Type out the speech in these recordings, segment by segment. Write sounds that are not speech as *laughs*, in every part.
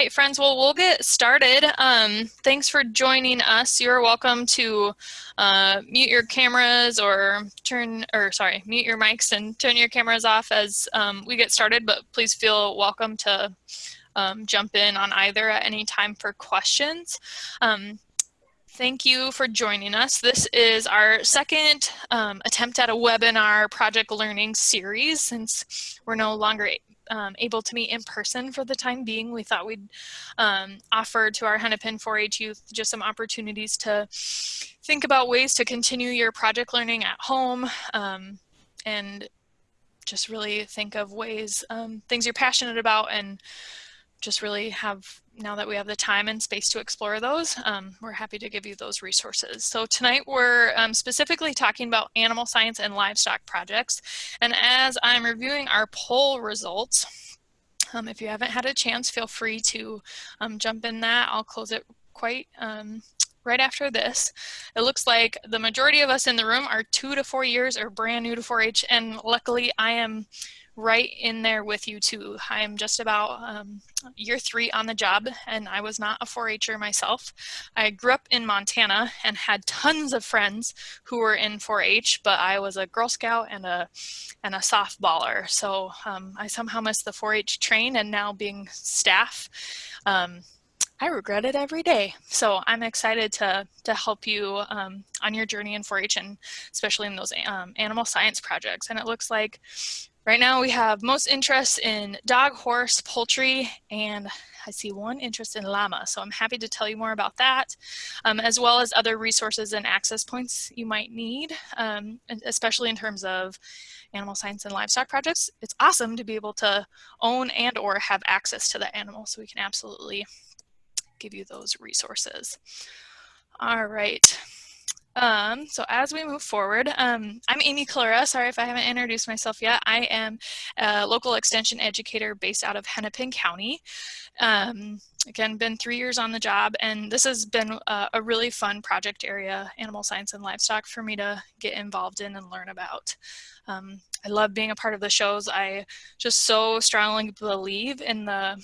Hey friends, well, we'll get started. Um, thanks for joining us. You're welcome to uh, mute your cameras or turn, or sorry, mute your mics and turn your cameras off as um, we get started, but please feel welcome to um, jump in on either at any time for questions. Um, thank you for joining us. This is our second um, attempt at a webinar project learning series since we're no longer um, able to meet in person for the time being, we thought we'd um, offer to our Hennepin 4-H youth just some opportunities to think about ways to continue your project learning at home um, and just really think of ways, um, things you're passionate about and just really have, now that we have the time and space to explore those, um, we're happy to give you those resources. So tonight we're um, specifically talking about animal science and livestock projects. And as I'm reviewing our poll results, um, if you haven't had a chance, feel free to um, jump in that. I'll close it quite um, right after this. It looks like the majority of us in the room are two to four years or brand new to 4-H, and luckily I am right in there with you too. I'm just about um, year three on the job and I was not a 4-H'er myself. I grew up in Montana and had tons of friends who were in 4-H, but I was a Girl Scout and a, and a softballer. So um, I somehow missed the 4-H train and now being staff, um, I regret it every day. So I'm excited to, to help you um, on your journey in 4-H and especially in those um, animal science projects. And it looks like Right now we have most interest in dog, horse, poultry, and I see one interest in llama. So I'm happy to tell you more about that, um, as well as other resources and access points you might need, um, especially in terms of animal science and livestock projects. It's awesome to be able to own and or have access to the animal, so we can absolutely give you those resources. All right. Um, so as we move forward, um, I'm Amy Clara. Sorry if I haven't introduced myself yet. I am a local extension educator based out of Hennepin County. Um, again, been three years on the job, and this has been a, a, really fun project area, animal science and livestock, for me to get involved in and learn about. Um, I love being a part of the shows. I just so strongly believe in the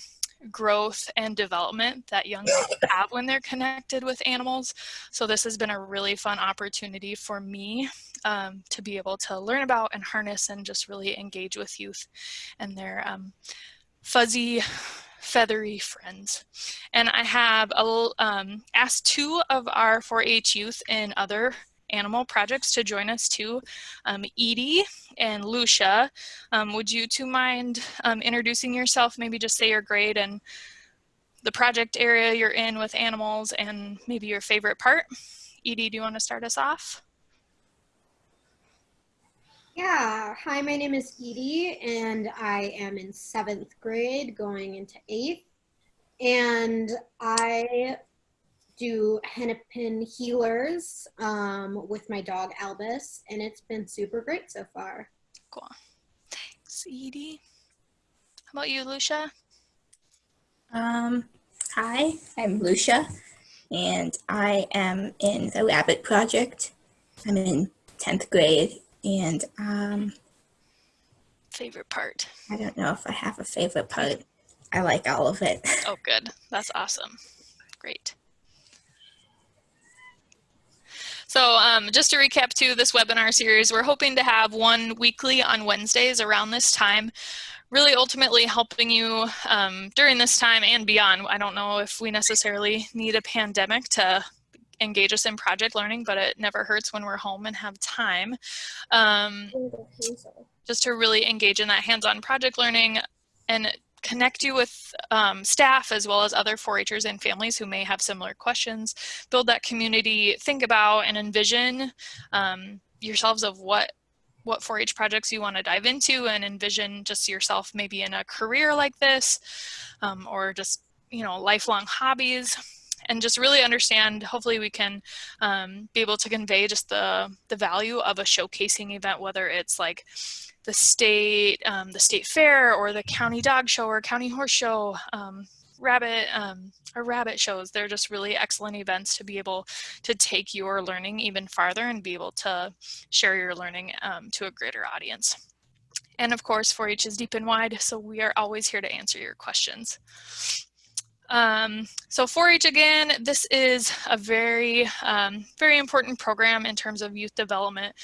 growth and development that young people *laughs* have when they're connected with animals. So this has been a really fun opportunity for me um, to be able to learn about and harness and just really engage with youth and their um, fuzzy, feathery friends. And I have a, um, asked two of our 4-H youth in other animal projects to join us too. Um, Edie and Lucia, um, would you two mind um, introducing yourself, maybe just say your grade and the project area you're in with animals and maybe your favorite part. Edie, do you want to start us off? Yeah, hi, my name is Edie and I am in seventh grade going into eighth. And I do hennepin healers um, with my dog Albus, and it's been super great so far. Cool. Thanks, Edie. How about you, Lucia? Um, hi, I'm Lucia, and I am in the Rabbit Project. I'm in 10th grade, and um, favorite part? I don't know if I have a favorite part. I like all of it. *laughs* Oh, good. That's awesome. Great. So um, just to recap to this webinar series, we're hoping to have one weekly on Wednesdays around this time, really ultimately helping you um, during this time and beyond. I don't know if we necessarily need a pandemic to engage us in project learning, but it never hurts when we're home and have time. Um, just to really engage in that hands-on project learning and connect you with um, staff as well as other 4-Hers and families who may have similar questions, build that community, think about and envision um, yourselves of what what 4-H projects you want to dive into and envision just yourself maybe in a career like this um, or just you know lifelong hobbies and just really understand hopefully we can um, be able to convey just the the value of a showcasing event whether it's like the state, um, the state fair or the county dog show or county horse show, um, rabbit um, or rabbit shows. They're just really excellent events to be able to take your learning even farther and be able to share your learning um, to a greater audience. And of course, 4-H is deep and wide, so we are always here to answer your questions. Um, so 4-H again, this is a very, um, very important program in terms of youth development.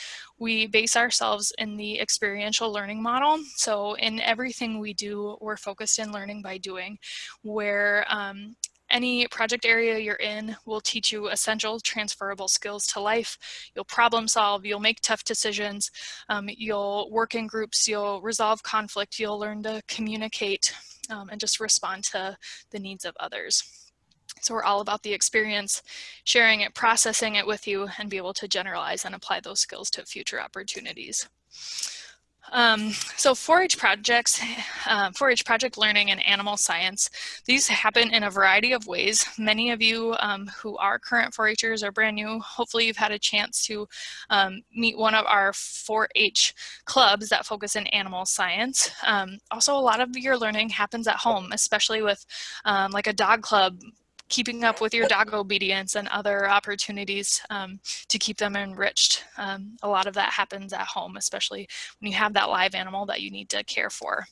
We base ourselves in the experiential learning model. So in everything we do, we're focused in learning by doing, where um, any project area you're in will teach you essential transferable skills to life. You'll problem solve, you'll make tough decisions, um, you'll work in groups, you'll resolve conflict, you'll learn to communicate um, and just respond to the needs of others. So we're all about the experience, sharing it, processing it with you, and be able to generalize and apply those skills to future opportunities. Um, so 4-H projects, 4-H *sighs* uh, project learning and animal science, these happen in a variety of ways. Many of you um, who are current 4-Hers or brand new, hopefully you've had a chance to um, meet one of our 4-H clubs that focus in animal science. Um, also, a lot of your learning happens at home, especially with um, like a dog club keeping up with your dog obedience and other opportunities um, to keep them enriched. Um, a lot of that happens at home, especially when you have that live animal that you need to care for.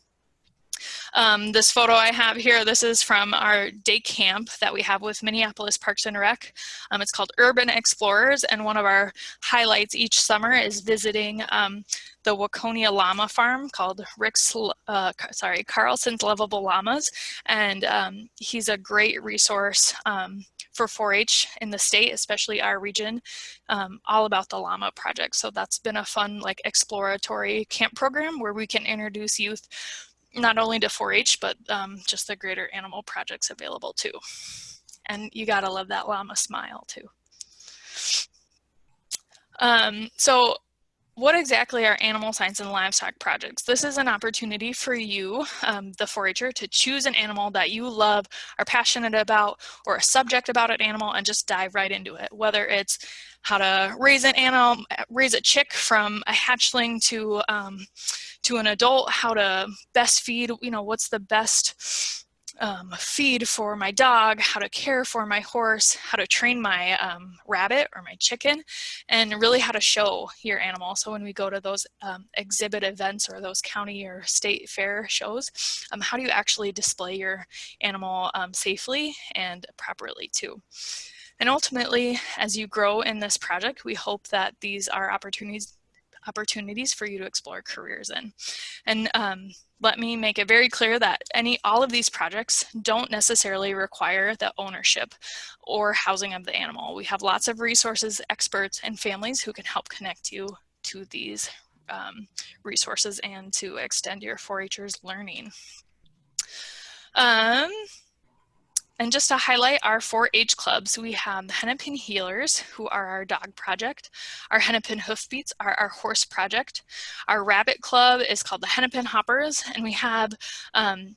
Um, this photo I have here, this is from our day camp that we have with Minneapolis Parks and Rec. Um, it's called Urban Explorers, and one of our highlights each summer is visiting um, the Waconia Llama Farm called Rick's, uh, sorry, Carlson's Lovable Llamas, and um, he's a great resource um, for 4-H in the state, especially our region, um, all about the llama project. So that's been a fun like exploratory camp program where we can introduce youth not only to 4-H, but um, just the greater animal projects available too. And you gotta love that llama smile too. Um, so what exactly are animal science and livestock projects? This is an opportunity for you, um, the 4-H'er, to choose an animal that you love, are passionate about, or a subject about an animal and just dive right into it. Whether it's how to raise an animal, raise a chick from a hatchling to um, to an adult, how to best feed, you know, what's the best um, feed for my dog, how to care for my horse, how to train my um, rabbit or my chicken, and really how to show your animal. So when we go to those um, exhibit events or those county or state fair shows, um, how do you actually display your animal um, safely and properly too? And ultimately, as you grow in this project, we hope that these are opportunities opportunities for you to explore careers in. And um, let me make it very clear that any all of these projects don't necessarily require the ownership or housing of the animal. We have lots of resources, experts, and families who can help connect you to these um, resources and to extend your 4-Hers learning. Um, and just to highlight our 4-H clubs, we have the Hennepin Healers, who are our dog project. Our Hennepin Hoofbeats are our horse project. Our rabbit club is called the Hennepin Hoppers, and we have um,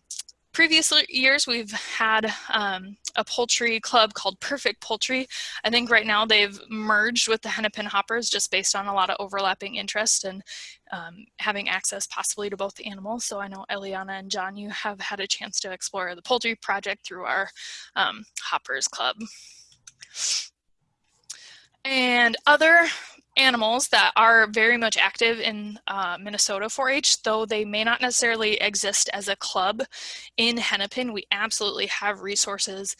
previous years we've had um, a poultry club called Perfect Poultry. I think right now they've merged with the Hennepin Hoppers just based on a lot of overlapping interest and um, having access possibly to both the animals. So I know Eliana and John, you have had a chance to explore the poultry project through our um, Hoppers Club. And other animals that are very much active in uh, Minnesota 4-H, though they may not necessarily exist as a club in Hennepin, we absolutely have resources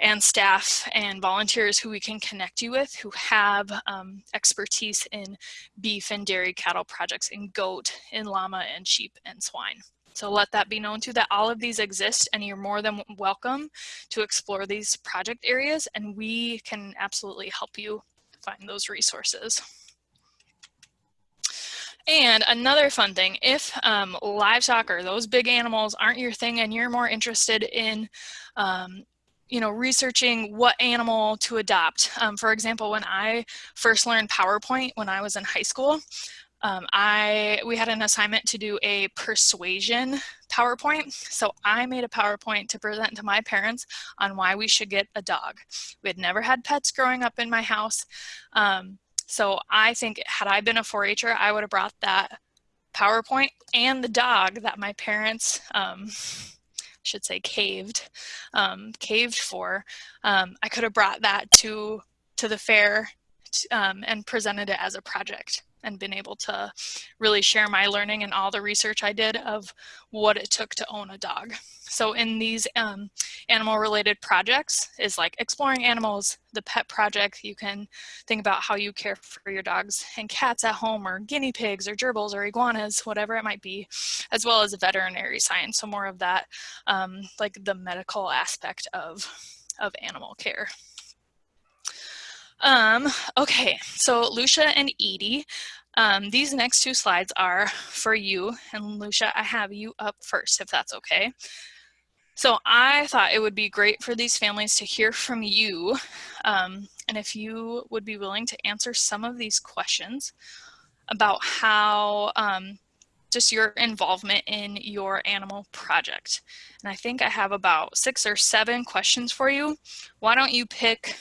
and staff and volunteers who we can connect you with who have um, expertise in beef and dairy cattle projects in goat, in llama and sheep and swine. So let that be known too that all of these exist and you're more than welcome to explore these project areas and we can absolutely help you find those resources. And another fun thing, if um, livestock or those big animals aren't your thing and you're more interested in um, you know, researching what animal to adopt. Um, for example, when I first learned PowerPoint when I was in high school, um, I we had an assignment to do a persuasion PowerPoint. So I made a PowerPoint to present to my parents on why we should get a dog. We had never had pets growing up in my house. Um, so I think had I been a 4-H'er, I would have brought that PowerPoint and the dog that my parents um, should say caved, um, caved for. Um, I could have brought that to to the fair um, and presented it as a project and been able to really share my learning and all the research I did of what it took to own a dog. So in these um, animal related projects is like exploring animals, the pet project, you can think about how you care for your dogs and cats at home or guinea pigs or gerbils or iguanas, whatever it might be, as well as veterinary science. So more of that, um, like the medical aspect of, of animal care. Um, okay, so Lucia and Edie, um, these next two slides are for you. And Lucia, I have you up first, if that's okay. So I thought it would be great for these families to hear from you. Um, and if you would be willing to answer some of these questions about how um, just your involvement in your animal project. And I think I have about six or seven questions for you. Why don't you pick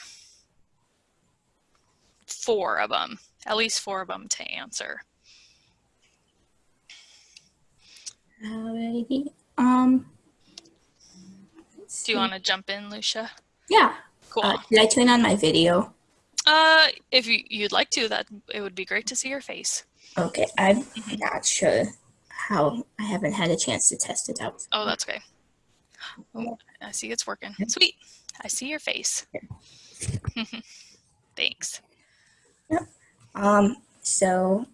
four of them, at least four of them to answer. Alrighty. Um. Do you want to jump in, Lucia? Yeah. Cool. Uh, did I turn on my video? Uh, if you, you'd like to, that it would be great to see your face. Okay, I'm Mhm. not sure how. I haven't had a chance to test it out. Oh, that's okay. Oh, I see it's working. Sweet. I see your face. *laughs* Thanks. Um. So,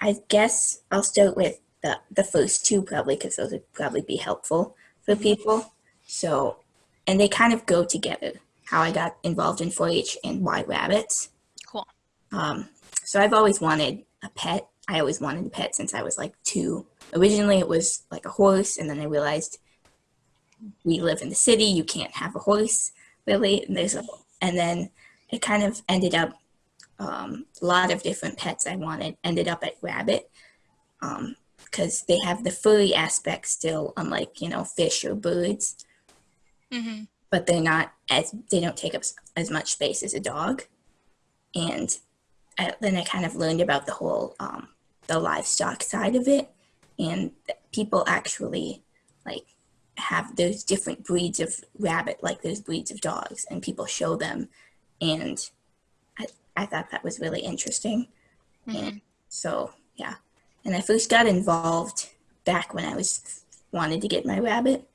I guess I'll start with the the first two probably because those would probably be helpful for people. So, and they kind of go together. How I got involved in 4-H and why rabbits. Cool. Um, so I've always wanted a pet. I always wanted a pet since I was like two. Originally, it was like a horse, and then I realized we live in the city. You can't have a horse, really. And there's a, and then it kind of ended up um, a lot of different pets I wanted ended up at rabbit because they have the furry aspect still, unlike you know fish or birds. Hmm but they're not as they don't take up as much space as a dog. And I, then i kind of learned about the whole um, the livestock side of it. And people actually like have those different breeds of rabbit like those breeds of dogs and people show them. And i, thought that was really interesting hmm so yeah, and I first got involved back when I was wanted to get my rabbit.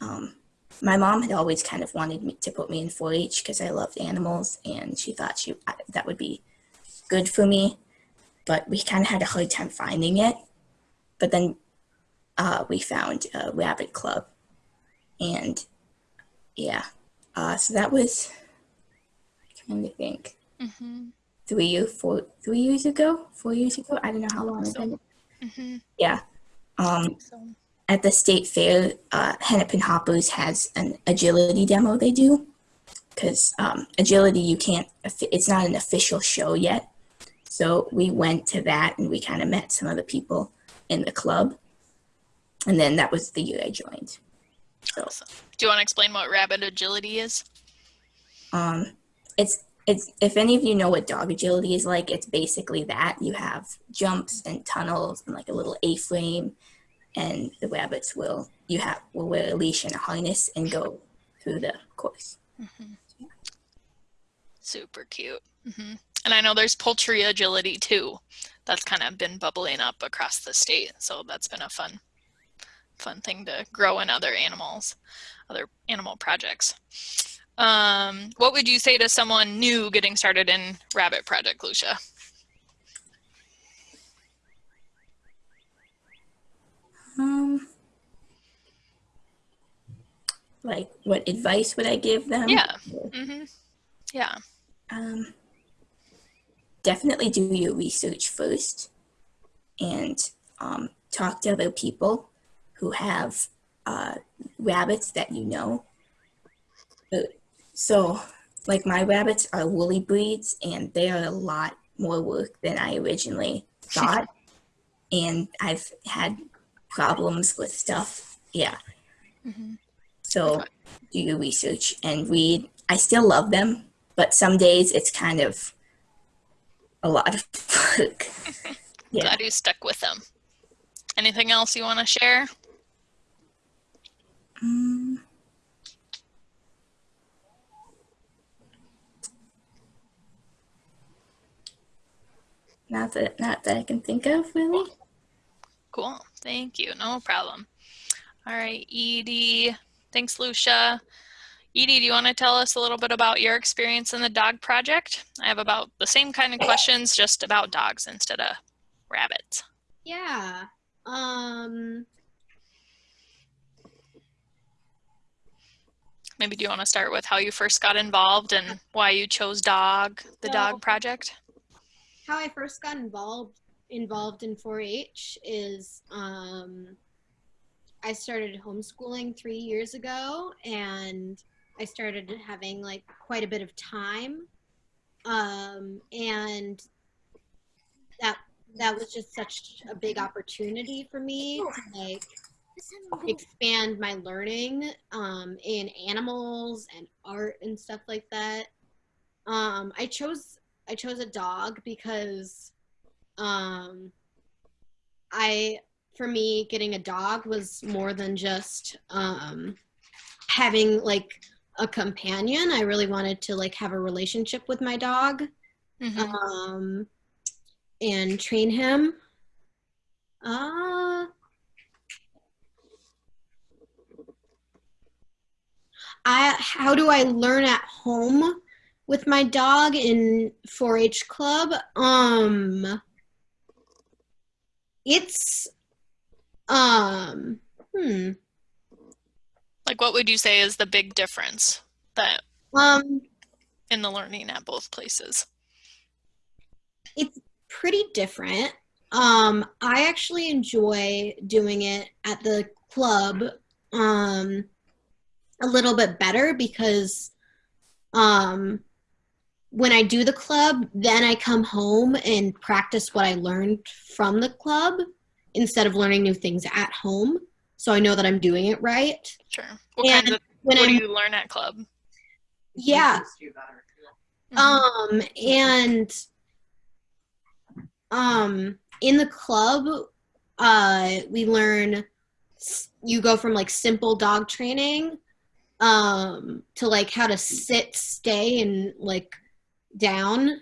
Um, my mom had always kind of wanted me to put me in 4-H because I loved animals, and she thought she I- that would be good for me. But we kind of had a hard time finding it. But then uh, we found a rabbit club, and yeah, uh, so that was trying to think hmm three four three years ago four years ago? I don't know how long it's So- been hmm yeah. Um So, at the state fair uh hennepin hoppers has an agility demo they do. Because um agility you can't it's not an official show yet. So we went to that and we kind of met some of the people in the club. And then that was the year i joined. So. Awesome. Do you want to explain what rabbit agility is? Um, it's it's if any of you know what dog agility is like, it's basically that you have jumps and tunnels and like a little A-frame, and the rabbits will you have will wear a leash and a harness and go through the course. Super cute. hmm And I know there's poultry agility too. That's kind of been bubbling up across the state. So that's been a fun, fun thing to grow in other animals, other animal projects. Um, what would you say to someone new getting started in Rabbit Project, Lucia? Um, like what advice would I give them? Yeah. hmm Yeah. Um, definitely do your research first and um, talk to other people who have uh, rabbits that you know. Uh, So, like my rabbits are woolly breeds and they are a lot more work than I originally *laughs* thought. and I've had problems with stuff. Yeah. Mhm. So, do your research and read. I still love them, but some days it's kind of a lot of *laughs* work. *laughs* Yeah. Glad you stuck with them. Anything else you want to share? Mm. Not that not that I can think of really. Cool. Thank you. No problem. All right, Edie. Thanks, Lucia. Edie, do you want to tell us a little bit about your experience in the dog project? I have about the same kind of questions, just about dogs instead of rabbits. Yeah. Um, Maybe do you want to start with how you first got involved and why you chose dog, the So- dog project? How I first got involved involved in 4-H is um, I started homeschooling three years ago, and I started having like quite a bit of time, um, and that that was just such a big opportunity for me to like expand my learning um, in animals and art and stuff like that. Um, I chose I chose a dog because um, I for me getting a dog was more than just um, having like a companion. I really wanted to like have a relationship with my dog Mhm. um, and train him. Uh, I how do I learn at home with my dog in 4-H club? Um, it's um hmm Like, what would you say is the big difference that um in the learning at both places? it's pretty different. Um, I actually enjoy doing it at the club um, a little bit better because um, when I do the club, then I come home and practice what I learned from the club instead of learning new things at home. So I know that I'm doing it right. Sure. What And kinds of When what do I'm you learn at club? yeah, Mhm. Um, and um, in the club, uh, we learn you go from like simple dog training um to like how to sit stay and like down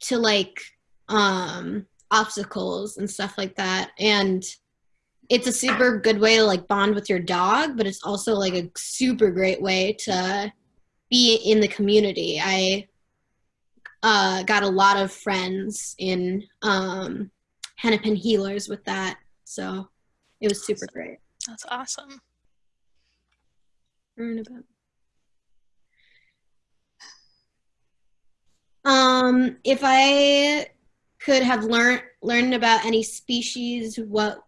to like um obstacles and stuff like that and it's a super good way to like bond with your dog but it's also like a super great way to be in the community i uh, got a lot of friends in um, Hennepin Healers with that. So it was super great. That's awesome. Learn about. Um, if I could have learned learned about any species, what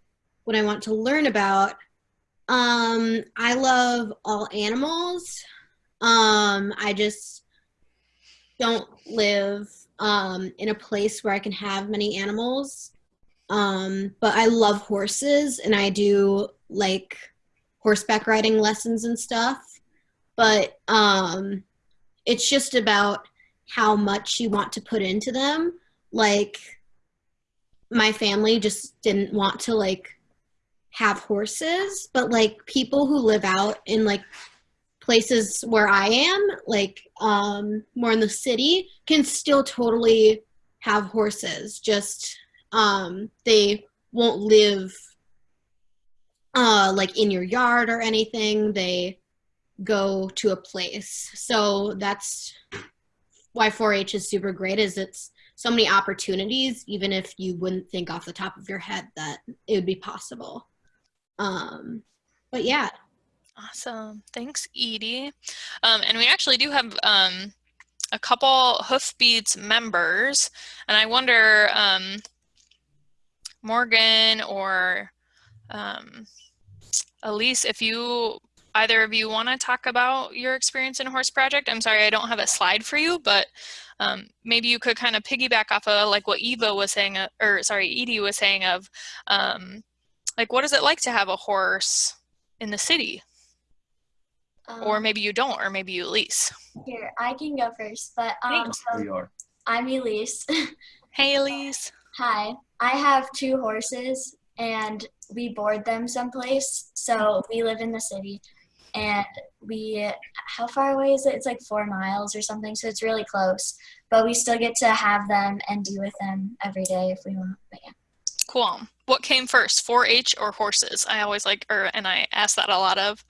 would I want to learn about? Um, I love all animals. Um, I just don't live um, in a place where I can have many animals. Um, but I love horses and I do like horseback riding lessons and stuff. But um, it's just about how much you want to put into them. Like my family just didn't want to like have horses, but like people who live out in like places where I am, like um, more in the city, can still totally have horses. Just um, they won't live uh, like in your yard or anything. They go to a place. So that's why 4-H is super great. Is it's so many opportunities, even if you wouldn't think off the top of your head that it would be possible. Um, but yeah, Awesome. Thanks, Edie. Um, and we actually do have um, a couple Hoofbeats members, and I wonder, um, Morgan or um, Elise, if you either of you want to talk about your experience in a Horse Project. I'm sorry, I don't have a slide for you, but um, maybe you could kind of piggyback off of like what Eva was saying, uh, or sorry, Edie was saying of, um, like, what is it like to have a horse in the city? or Um, maybe you don't, or maybe you lease. here, I can go first. But um, Thanks. so are. I'm Elise. *laughs* Hey, Elise. Hi. I have two horses, and we board them someplace. So we live in the city, and we how far away is it? It's like four miles or something, so it's really close. But we still get to have them and be with them every day if we want. But yeah. Cool. What came first, 4-H or horses? I always like, or and I ask that a lot of,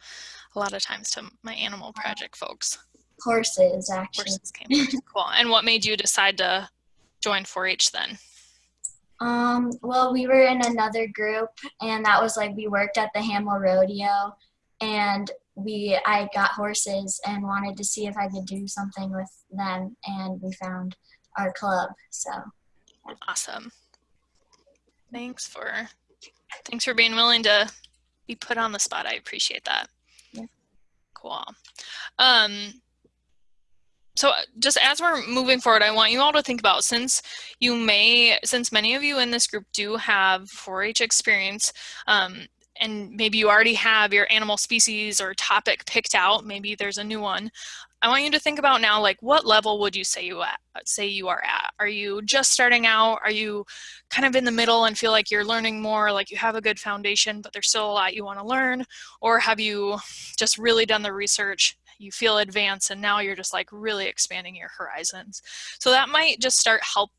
a lot of times to my animal project folks. Horses, actually. Horses came first. *laughs* Cool. And what made you decide to join 4-H then? Um, well, we were in another group, and that was like we worked at the Hamel Rodeo, and we I got horses and wanted to see if I could do something with them, and we found our club. So Awesome. Thanks for thanks for being willing to be put on the spot. I appreciate that. Yeah. Cool. Um, so just as we're moving forward, I want you all to think about since you may, since many of you in this group do have 4-H experience, um, and maybe you already have your animal species or topic picked out, maybe there's a new one. I want you to think about now, like what level would you say you at, say you are at? Are you just starting out? Are you kind of in the middle and feel like you're learning more, like you have a good foundation, but there's still a lot you want to learn? Or have you just really done the research you feel advanced and now you're just like really expanding your horizons. So that might just start help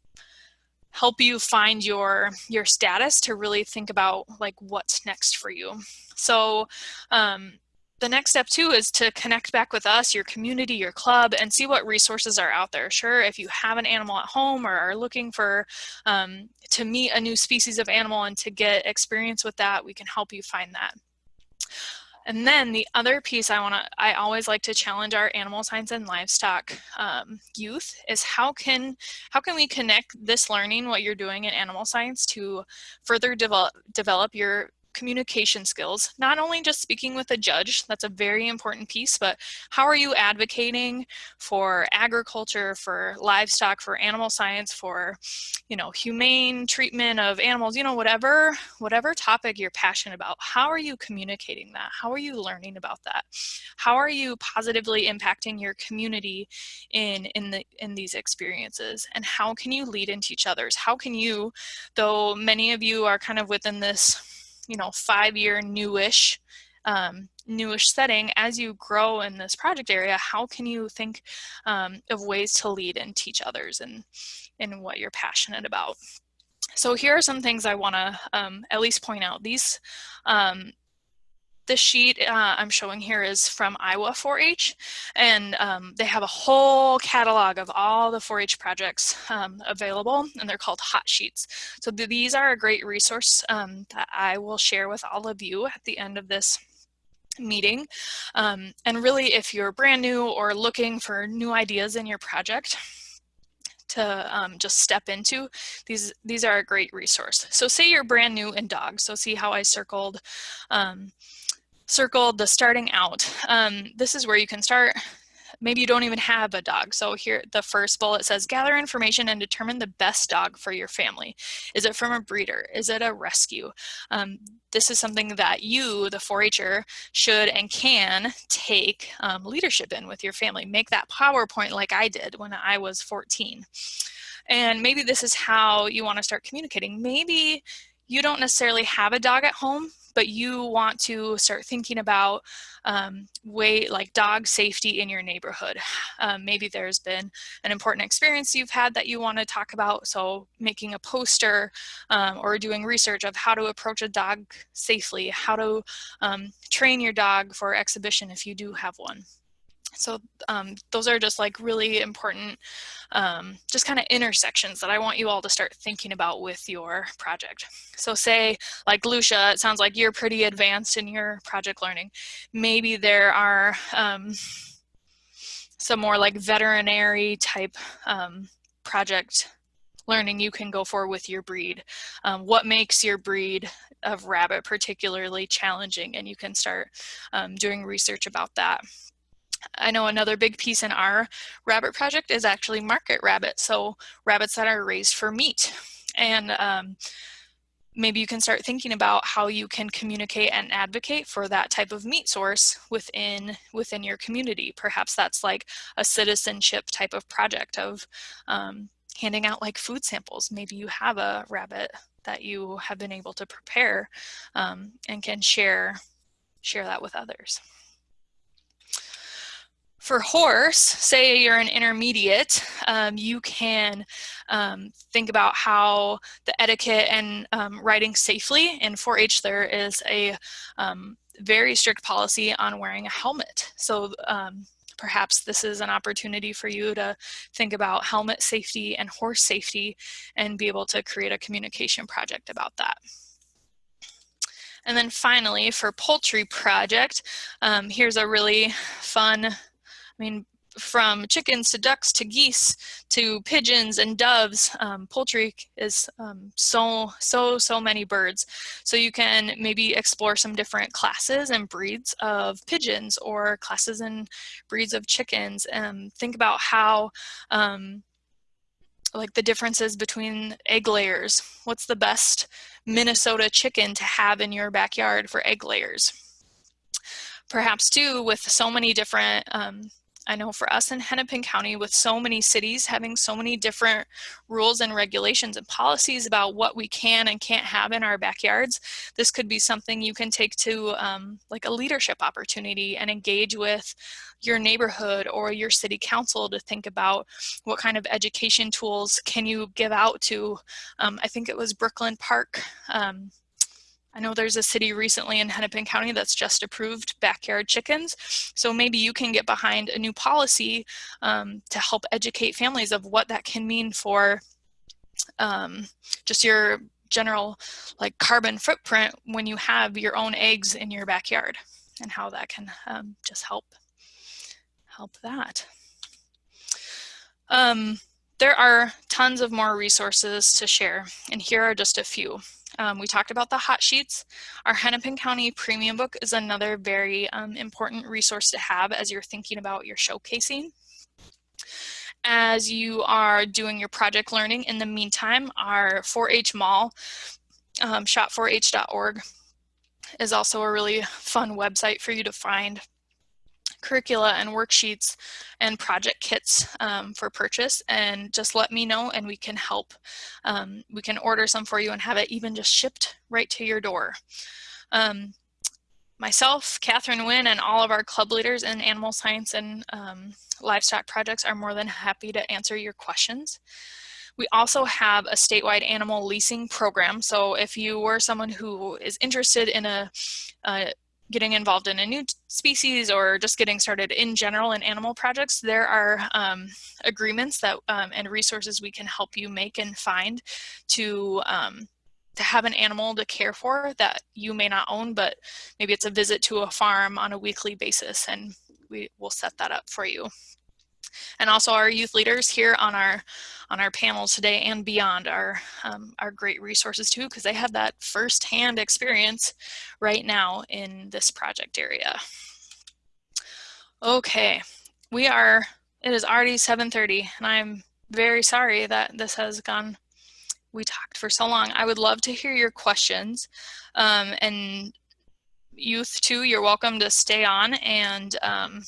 help you find your your status to really think about like what's next for you. So um, the next step too is to connect back with us, your community, your club, and see what resources are out there. Sure, if you have an animal at home or are looking for um, to meet a new species of animal and to get experience with that, we can help you find that. And then the other piece I want to, I always like to challenge our animal science and livestock um, youth is how can, how can we connect this learning, what you're doing in animal science to further develop, develop your communication skills, not only just speaking with a judge, that's a very important piece, but how are you advocating for agriculture, for livestock, for animal science, for, you know, humane treatment of animals, you know, whatever, whatever topic you're passionate about, how are you communicating that? How are you learning about that? How are you positively impacting your community in, in, the, in these experiences? And how can you lead and teach others? How can you, though many of you are kind of within this you know, five-year newish, um, newish setting, as you grow in this project area, how can you think um, of ways to lead and teach others and in what you're passionate about? So here are some things I want to um, at least point out. These um, the sheet uh, I'm showing here is from Iowa 4-H, and um, they have a whole catalog of all the 4-H projects um, available, and they're called hot sheets. So th these are a great resource um, that I will share with all of you at the end of this meeting. Um, and really, if you're brand new or looking for new ideas in your project, to um, just step into, these, these are a great resource. So say you're brand new in dogs. So see how I circled um, circled the starting out. Um, this is where you can start. Maybe you don't even have a dog. So here, the first bullet says, gather information and determine the best dog for your family. Is it from a breeder? Is it a rescue? Um, this is something that you, the 4-H'er, should and can take um, leadership in with your family. Make that PowerPoint like I did when I was 14. And maybe this is how you want to start communicating. Maybe you don't necessarily have a dog at home, but you want to start thinking about um, way like dog safety in your neighborhood. *sighs* Um, maybe there's been an important experience you've had that you want to talk about. So making a poster um, or doing research of how to approach a dog safely, how to um, train your dog for exhibition if you do have one. So um, those are just like really important, um, just kind of intersections that I want you all to start thinking about with your project. So say like Lucia, it sounds like you're pretty advanced in your project learning. Maybe there are um, some more like veterinary type um, project learning you can go for with your breed. Um, what makes your breed of rabbit particularly challenging and you can start um, doing research about that. I know another big piece in our rabbit project is actually market rabbits, so rabbits that are raised for meat. And um, maybe you can start thinking about how you can communicate and advocate for that type of meat source within within your community. Perhaps that's like a citizenship type of project of um, handing out like food samples. Maybe you have a rabbit that you have been able to prepare um, and can share share that with others. For horse, say you're an intermediate, um, you can um, think about how the etiquette and um, riding safely. In 4-H, there is a um, very strict policy on wearing a helmet. So um, perhaps this is an opportunity for you to think about helmet safety and horse safety and be able to create a communication project about that. And then finally, for poultry project, um, here's a really fun, I mean, from chickens to ducks to geese to pigeons and doves. Um, poultry is um, so, so, so many birds. So you can maybe explore some different classes and breeds of pigeons or classes and breeds of chickens and think about how um, like the differences between egg layers. What's the best Minnesota chicken to have in your backyard for egg layers? Perhaps too, with so many different um, I know for us in Hennepin County with so many cities having so many different rules and regulations and policies about what we can and can't have in our backyards, this could be something you can take to um, like a leadership opportunity and engage with your neighborhood or your city council to think about what kind of education tools can you give out to, um, I think it was Brooklyn Park, um, I know there's a city recently in Hennepin County that's just approved backyard chickens. So maybe you can get behind a new policy um, to help educate families of what that can mean for um, just your general like carbon footprint when you have your own eggs in your backyard and how that can um, just help help that. Um, there are tons of more resources to share and here are just a few. Um, we talked about the hot sheets. Our Hennepin County Premium Book is another very um, important resource to have as you're thinking about your showcasing. As you are doing your project learning, in the meantime, our 4-H Mall, um, shop4h.org, is also a really fun website for you to find curricula and worksheets and project kits um, for purchase and just let me know and we can help. Um, we can order some for you and have it even just shipped right to your door. Um, myself, Catherine Wynn, and all of our club leaders in animal science and um, livestock projects are more than happy to answer your questions. We also have a statewide animal leasing program. So if you were someone who is interested in a, a getting involved in a new species or just getting started in general in animal projects, there are um, agreements that um, and resources we can help you make and find to um, to have an animal to care for that you may not own, but maybe it's a visit to a farm on a weekly basis and we will set that up for you and also our youth leaders here on our on our panel today and beyond are um, are great resources too because they have that firsthand experience right now in this project area. Okay, we are, it is already 7.30 and I'm very sorry that this has gone, we talked for so long. I would love to hear your questions um, and youth too, you're welcome to stay on and um,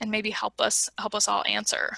and maybe help us help us all answer.